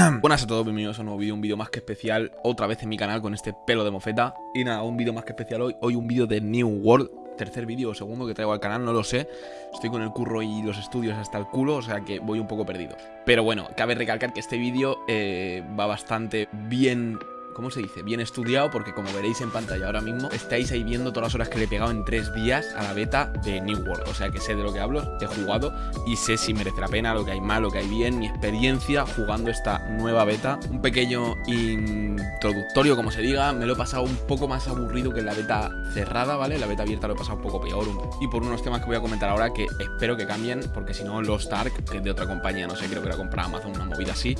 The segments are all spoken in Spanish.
Buenas a todos, bienvenidos a un nuevo vídeo, un vídeo más que especial Otra vez en mi canal con este pelo de mofeta. Y nada, un vídeo más que especial hoy Hoy un vídeo de New World Tercer vídeo o segundo que traigo al canal, no lo sé. Estoy con el curro y los estudios hasta el culo O sea que voy un poco perdido. Pero bueno, cabe recalcar que este vídeo eh, va bastante bien ¿cómo se dice? Bien estudiado porque como veréis en pantalla ahora mismo estáis ahí viendo todas las horas que le he pegado en tres días a la beta de New World. O sea que sé de lo que hablo, he jugado y sé si merece la pena, lo que hay mal, lo que hay bien, mi experiencia jugando esta nueva beta. Un pequeño introductorio, como se diga, me lo he pasado un poco más aburrido que la beta cerrada, ¿vale? La beta abierta lo he pasado un poco peor. Y por unos temas que voy a comentar ahora que espero que cambien, porque si no, los Stark, que es de otra compañía, no sé, creo que era comprar Amazon, una movida así,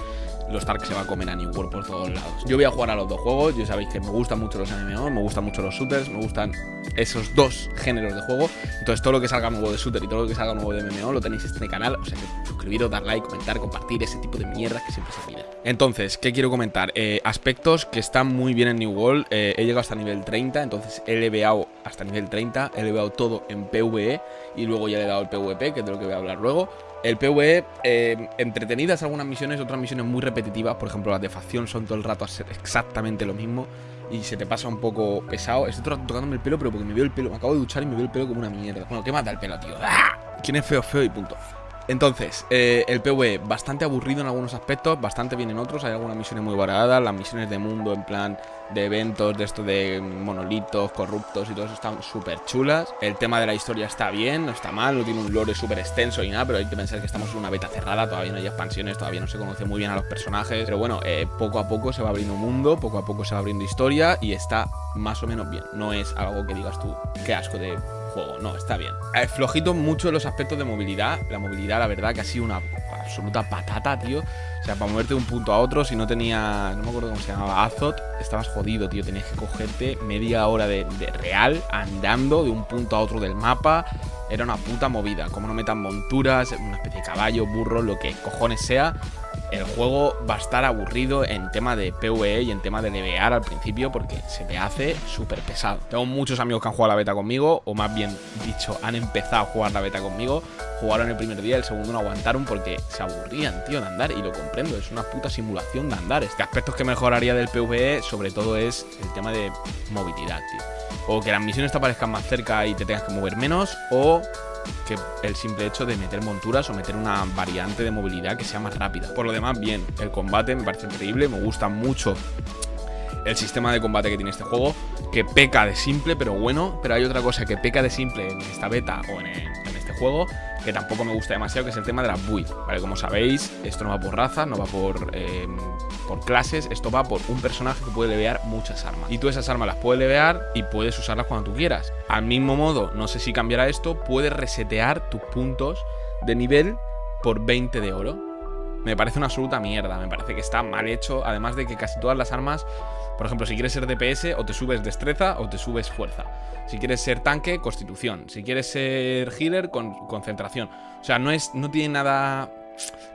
los Stark se va a comer a New World por todos lados. Yo voy a jugar a los dos juegos, ya sabéis que me gustan mucho los MMO, me gustan mucho los shooters, me gustan esos dos géneros de juego. Entonces todo lo que salga nuevo de shooter y todo lo que salga nuevo de MMO lo tenéis en este canal, o sea que suscribiros, dar like, comentar, compartir, ese tipo de mierda que siempre se pide. Entonces, ¿qué quiero comentar? Eh, aspectos que están muy bien en New World, eh, he llegado hasta nivel 30, entonces he leveado hasta nivel 30, he leveado todo en PvE y luego ya le he dado el PvP, que es de lo que voy a hablar luego. El PvE, eh, entretenidas algunas misiones, otras misiones muy repetitivas. Por ejemplo, las de facción son todo el rato a exactamente lo mismo. Y se te pasa un poco pesado. Estoy tocándome el pelo, pero porque me veo el pelo. Me acabo de duchar y me veo el pelo como una mierda. Bueno, ¿qué mata el pelo, tío? ¡Ah! ¿Quién es feo, feo y punto? Entonces, eh, el PvE bastante aburrido en algunos aspectos, bastante bien en otros. Hay algunas misiones muy variadas. Las misiones de mundo, en plan de eventos, de esto de monolitos, corruptos y todo eso están súper chulas. El tema de la historia está bien, no está mal, no tiene un lore súper extenso y nada, pero hay que pensar que estamos en una beta cerrada, todavía no hay expansiones, todavía no se conoce muy bien a los personajes. Pero bueno, eh, poco a poco se va abriendo un mundo, poco a poco se va abriendo historia y está más o menos bien. No es algo que digas tú, qué asco de juego. No, está bien. Eh, flojito mucho los aspectos de movilidad. La movilidad, la verdad, que ha sido una absoluta patata, tío. O sea, para moverte de un punto a otro, si no tenía, no me acuerdo cómo se llamaba, Azot, estabas jodido, tío. Tenías que cogerte media hora de, real andando de un punto a otro del mapa. Era una puta movida. Como no metan monturas, una especie de caballo, burro, lo que cojones sea el juego va a estar aburrido en tema de PvE y en tema de levear al principio porque se te hace súper pesado. Tengo muchos amigos que han jugado la beta conmigo, o más bien dicho, han empezado a jugar la beta conmigo, jugaron el primer día, el segundo no aguantaron porque se aburrían, tío, de andar, y lo comprendo, es una puta simulación de andar. Este aspectos que mejoraría del PvE, sobre todo, es el tema de movilidad, tío. O que las misiones te aparezcan más cerca y te tengas que mover menos, o que el simple hecho de meter monturas o meter una variante de movilidad que sea más rápida. Por lo demás, bien, el combate me parece increíble, me gusta mucho el sistema de combate que tiene este juego, que peca de simple, pero bueno, pero hay otra cosa que peca de simple en esta beta o en, este juego, tampoco me gusta demasiado, que es el tema de las builds, ¿vale? Como sabéis, esto no va por raza, no va por, eh, por clases, esto va por un personaje que puede levear muchas armas. Y tú esas armas las puedes levear y puedes usarlas cuando tú quieras. Al mismo modo, no sé si cambiará esto, puedes resetear tus puntos de nivel por 20 de oro. Me parece una absoluta mierda, me parece que está mal hecho, además de que casi todas las armas, por ejemplo, si quieres ser DPS, o te subes destreza o te subes fuerza. Si quieres ser tanque, constitución. Si quieres ser healer, con concentración. O sea, no, es, no tiene nada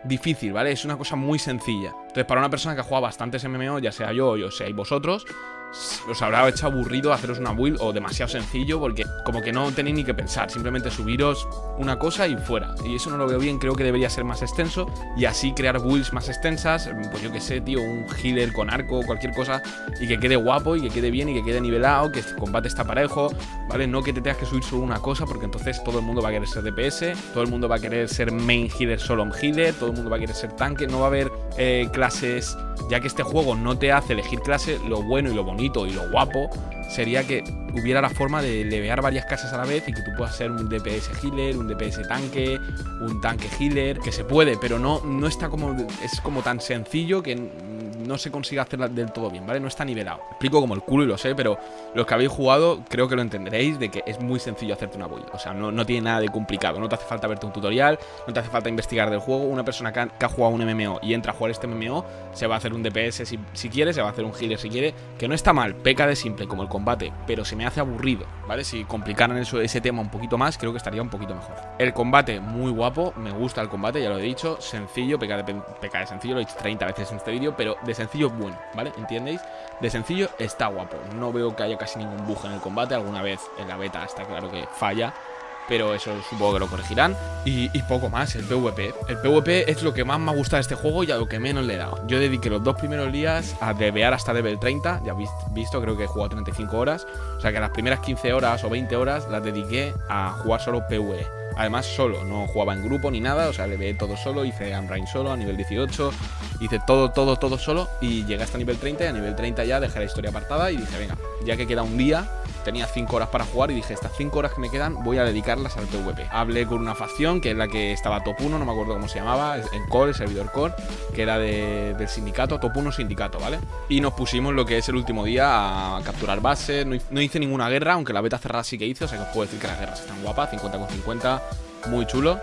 difícil, ¿vale? Es una cosa muy sencilla. Entonces, para una persona que ha jugado bastantes MMO, ya sea yo o yo seáis vosotros, os habrá hecho aburrido haceros una build o demasiado sencillo porque como que no tenéis ni que pensar, simplemente subiros una cosa y fuera. Y eso no lo veo bien, creo que debería ser más extenso y así crear builds más extensas, pues yo que sé, tío, un healer con arco, cualquier cosa y que quede guapo y que quede bien y que quede nivelado, que el combate está parejo, ¿vale? No que te tengas que subir solo una cosa porque entonces todo el mundo va a querer ser DPS, todo el mundo va a querer ser main healer solo un healer, todo el mundo va a querer ser tanque, no va a haber eh, clases, ya que este juego no te hace elegir clase, lo bueno y lo bonito y lo guapo sería que hubiera la forma de levear varias casas a la vez y que tú puedas ser un DPS healer, un DPS tanque, un tanque healer, que se puede, pero no, no está como. Es como tan sencillo que no se consigue hacer del todo bien, ¿vale? No está nivelado. Explico como el culo y lo sé, pero los que habéis jugado creo que lo entenderéis de que es muy sencillo hacerte una build. O sea, no, tiene nada de complicado. No te hace falta verte un tutorial, no te hace falta investigar del juego. Una persona que ha, jugado un MMO y entra a jugar este MMO, se va a hacer un DPS si, si, quiere, se va a hacer un healer si quiere, que no está mal, peca de simple como el combate, pero se me hace aburrido, ¿vale? Si complicaran eso, ese tema un poquito más, creo que estaría un poquito mejor. El combate, muy guapo, me gusta el combate, ya lo he dicho, sencillo, peca de, peca de sencillo, lo he dicho 30 veces en este vídeo, pero sencillo bueno, ¿vale? ¿Entiendéis? De sencillo está guapo. No veo que haya casi ningún bug en el combate. Alguna vez en la beta está claro que falla. pero eso supongo que lo corregirán. Y, poco más, el PvP. El PvP es lo que más me ha gustado de este juego y a lo que menos le he dado. Yo dediqué los dos primeros días a debear hasta level 30, ya habéis visto, creo que he jugado 35 horas. O sea que las primeras 15 horas o 20 horas las dediqué a jugar solo PvE. Además, solo, no jugaba en grupo ni nada, o sea, le ve todo solo, hice Unrain solo a nivel 18, hice todo, todo, todo solo y llegué hasta nivel 30 y a nivel 30 ya dejé la historia apartada y dije, venga, ya que queda un día, tenía 5 horas para jugar y dije, estas 5 horas que me quedan voy a dedicarlas al PvP. Hablé con una facción que es la que estaba top 1, no me acuerdo cómo se llamaba, en core, el servidor core, que era del sindicato, top 1 sindicato, ¿vale? Y nos pusimos lo que es el último día a capturar bases, no, hice ninguna guerra, aunque la beta cerrada sí que hice, o sea que os puedo decir que las guerras están guapas, 50 con 50, muy chulo.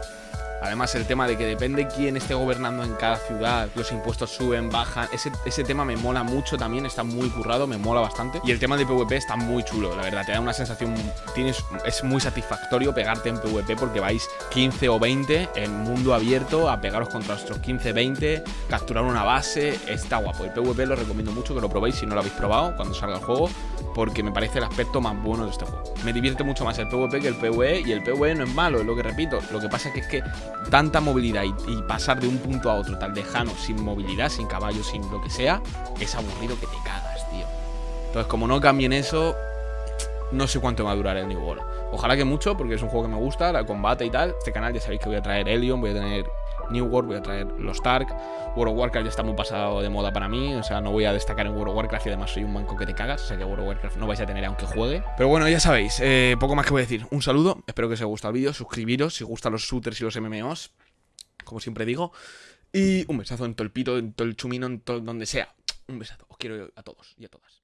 Además, el tema de que depende quién esté gobernando en cada ciudad, los impuestos suben, bajan. Ese, ese, tema me mola mucho también, está muy currado, me mola bastante. Y el tema de PvP está muy chulo, la verdad, te da una sensación. Tienes, es muy satisfactorio pegarte en PvP porque vais 15 o 20 en mundo abierto a pegaros contra otros 15, 20, capturar una base. Está guapo. El PvP lo recomiendo mucho que lo probéis si no lo habéis probado cuando salga el juego, porque me parece el aspecto más bueno de este juego. Me divierte mucho más el PvP que el PvE, y el PvE no es malo, es lo que repito. Lo que pasa que es que tanta movilidad y, pasar de un punto a otro tan lejano, sin movilidad, sin caballos, sin lo que sea, es aburrido que te cagas, tío. Entonces, como no cambien eso, no sé cuánto va a durar el New World. Ojalá que mucho, porque es un juego que me gusta, el combate y tal. Este canal ya sabéis que voy a traer Helion, voy a tener New World, voy a traer los Tark. World of Warcraft ya está muy pasado de moda para mí, o sea, no voy a destacar en World of Warcraft y además soy un manco que te cagas, o sea que World of Warcraft no vais a tener aunque juegue. Pero bueno, ya sabéis, eh, poco más que voy a decir. Un saludo, espero que os haya gustado el vídeo, suscribiros si gustan los shooters y los MMOs como siempre digo. Y un besazo en todo el pito, en todo el chumino, en todo donde sea. Un besazo. Os quiero a todos y a todas.